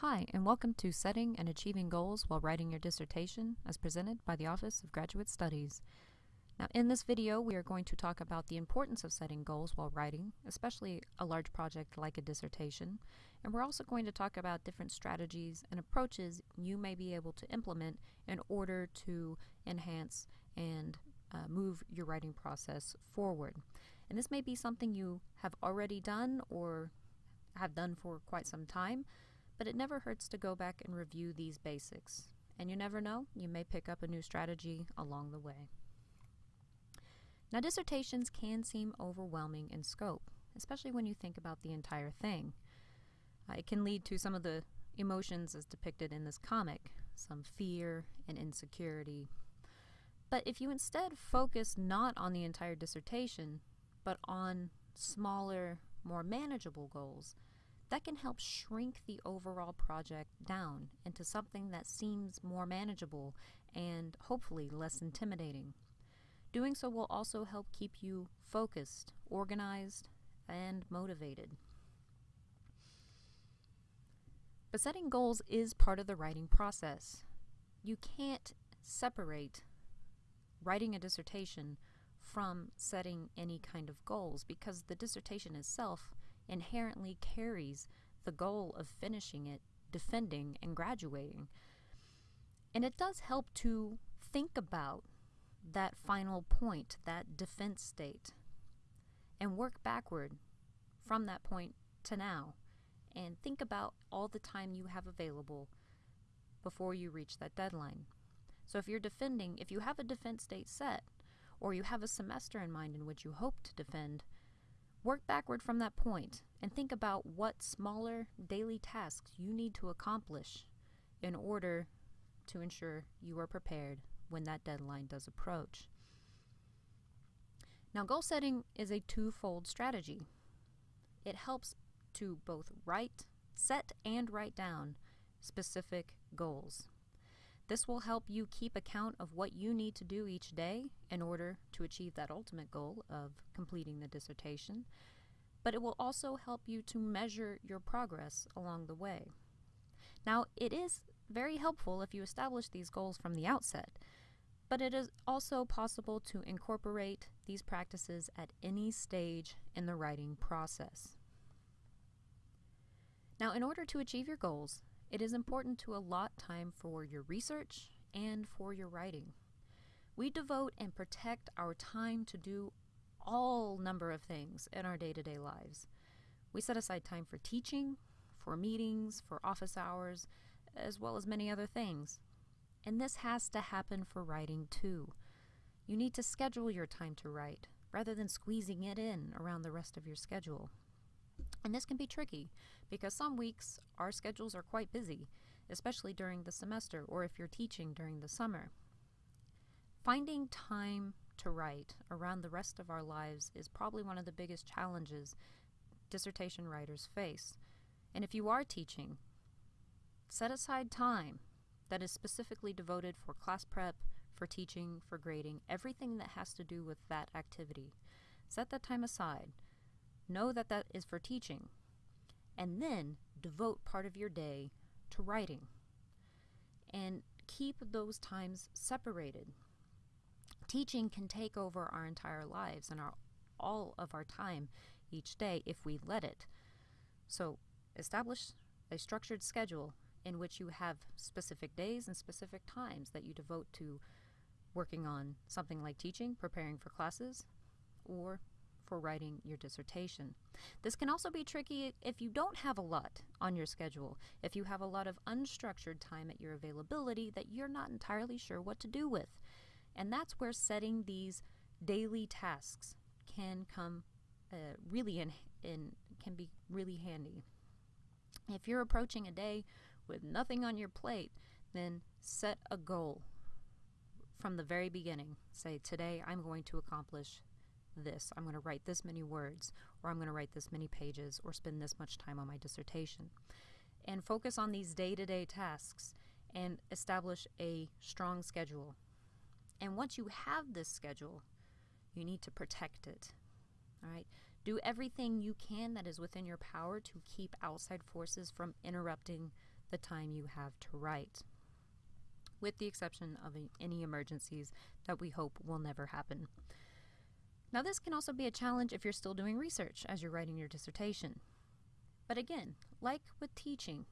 Hi, and welcome to Setting and Achieving Goals While Writing Your Dissertation, as presented by the Office of Graduate Studies. Now, in this video, we are going to talk about the importance of setting goals while writing, especially a large project like a dissertation. And we're also going to talk about different strategies and approaches you may be able to implement in order to enhance and uh, move your writing process forward. And this may be something you have already done or have done for quite some time, but it never hurts to go back and review these basics. And you never know, you may pick up a new strategy along the way. Now, dissertations can seem overwhelming in scope, especially when you think about the entire thing. Uh, it can lead to some of the emotions as depicted in this comic, some fear and insecurity. But if you instead focus not on the entire dissertation, but on smaller, more manageable goals, that can help shrink the overall project down into something that seems more manageable and hopefully less intimidating. Doing so will also help keep you focused, organized, and motivated. But setting goals is part of the writing process. You can't separate writing a dissertation from setting any kind of goals because the dissertation itself inherently carries the goal of finishing it, defending, and graduating. And it does help to think about that final point, that defense state, and work backward from that point to now. And think about all the time you have available before you reach that deadline. So if you're defending, if you have a defense date set, or you have a semester in mind in which you hope to defend, Work backward from that point and think about what smaller daily tasks you need to accomplish in order to ensure you are prepared when that deadline does approach. Now, goal setting is a twofold strategy. It helps to both write, set, and write down specific goals. This will help you keep account of what you need to do each day in order to achieve that ultimate goal of completing the dissertation, but it will also help you to measure your progress along the way. Now, it is very helpful if you establish these goals from the outset, but it is also possible to incorporate these practices at any stage in the writing process. Now, in order to achieve your goals, it is important to allot time for your research and for your writing. We devote and protect our time to do all number of things in our day-to-day lives. We set aside time for teaching, for meetings, for office hours, as well as many other things. And this has to happen for writing too. You need to schedule your time to write rather than squeezing it in around the rest of your schedule. And this can be tricky because some weeks our schedules are quite busy, especially during the semester or if you're teaching during the summer. Finding time to write around the rest of our lives is probably one of the biggest challenges dissertation writers face. And if you are teaching, set aside time that is specifically devoted for class prep, for teaching, for grading, everything that has to do with that activity. Set that time aside. Know that that is for teaching. And then devote part of your day to writing. And keep those times separated. Teaching can take over our entire lives and our, all of our time each day if we let it. So establish a structured schedule in which you have specific days and specific times that you devote to working on something like teaching, preparing for classes, or for writing your dissertation. This can also be tricky if you don't have a lot on your schedule, if you have a lot of unstructured time at your availability that you're not entirely sure what to do with. And that's where setting these daily tasks can come uh, really in, in can be really handy. If you're approaching a day with nothing on your plate, then set a goal from the very beginning. Say, today I'm going to accomplish this. I'm going to write this many words, or I'm going to write this many pages, or spend this much time on my dissertation. And focus on these day to day tasks and establish a strong schedule. And once you have this schedule, you need to protect it. All right? Do everything you can that is within your power to keep outside forces from interrupting the time you have to write, with the exception of any emergencies that we hope will never happen. Now, this can also be a challenge if you're still doing research as you're writing your dissertation. But again, like with teaching,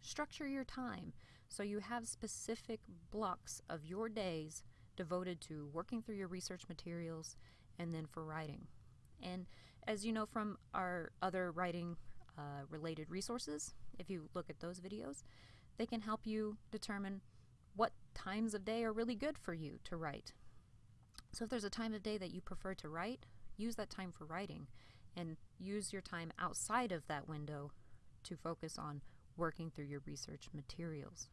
structure your time so you have specific blocks of your days devoted to working through your research materials and then for writing. And as you know from our other writing uh, related resources, if you look at those videos, they can help you determine what times of day are really good for you to write. So if there's a time of day that you prefer to write, use that time for writing and use your time outside of that window to focus on working through your research materials.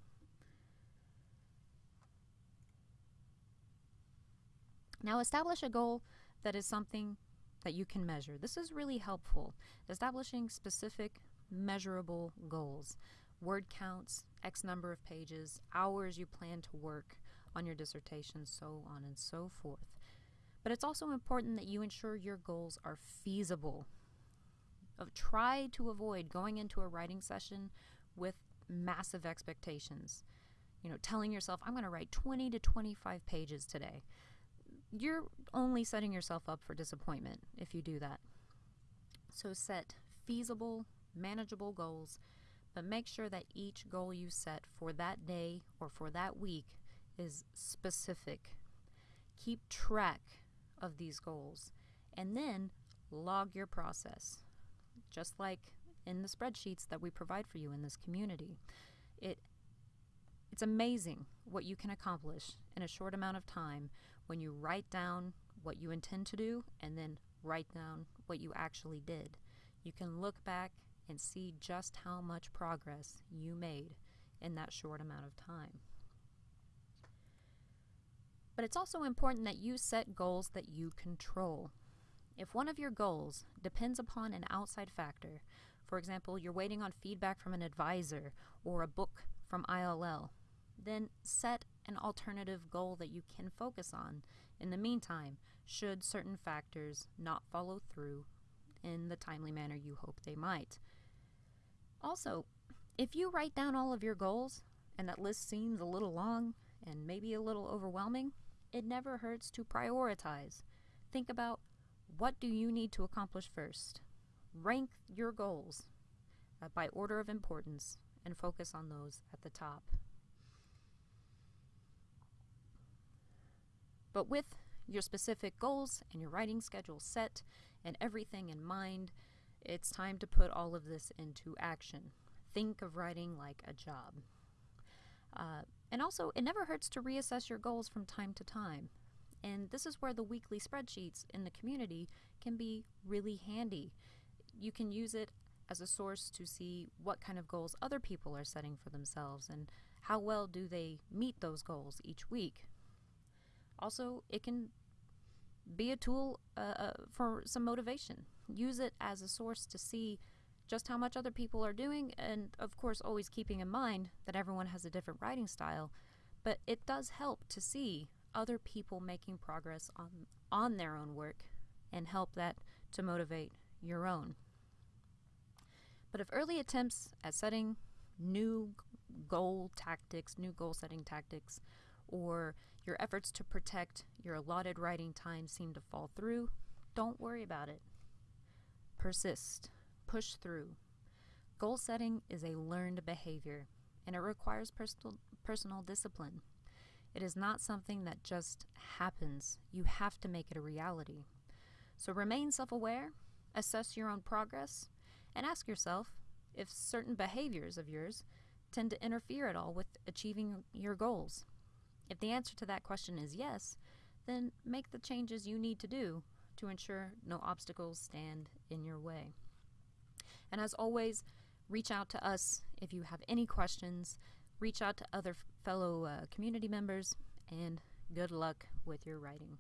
Now establish a goal that is something that you can measure. This is really helpful. Establishing specific measurable goals. Word counts, X number of pages, hours you plan to work on your dissertation, so on and so forth. But it's also important that you ensure your goals are feasible. Uh, try to avoid going into a writing session with massive expectations. You know, telling yourself, I'm going to write 20 to 25 pages today you're only setting yourself up for disappointment if you do that. So set feasible, manageable goals, but make sure that each goal you set for that day or for that week is specific. Keep track of these goals and then log your process. Just like in the spreadsheets that we provide for you in this community. It it's amazing what you can accomplish in a short amount of time when you write down what you intend to do and then write down what you actually did. You can look back and see just how much progress you made in that short amount of time. But it's also important that you set goals that you control. If one of your goals depends upon an outside factor, for example, you're waiting on feedback from an advisor or a book from ILL, then set an alternative goal that you can focus on in the meantime, should certain factors not follow through in the timely manner you hope they might. Also, if you write down all of your goals and that list seems a little long and maybe a little overwhelming, it never hurts to prioritize. Think about what do you need to accomplish first. Rank your goals uh, by order of importance and focus on those at the top. But with your specific goals and your writing schedule set and everything in mind, it's time to put all of this into action. Think of writing like a job. Uh, and also, it never hurts to reassess your goals from time to time. And this is where the weekly spreadsheets in the community can be really handy. You can use it as a source to see what kind of goals other people are setting for themselves and how well do they meet those goals each week. Also, it can be a tool uh, uh, for some motivation. Use it as a source to see just how much other people are doing, and of course, always keeping in mind that everyone has a different writing style. But it does help to see other people making progress on on their own work, and help that to motivate your own. But if early attempts at setting new goal tactics, new goal setting tactics, or your efforts to protect your allotted writing time seem to fall through, don't worry about it. Persist. Push through. Goal setting is a learned behavior, and it requires personal, personal discipline. It is not something that just happens. You have to make it a reality. So remain self aware, assess your own progress, and ask yourself if certain behaviors of yours tend to interfere at all with achieving your goals. If the answer to that question is yes, then make the changes you need to do to ensure no obstacles stand in your way. And as always, reach out to us if you have any questions, reach out to other fellow uh, community members, and good luck with your writing.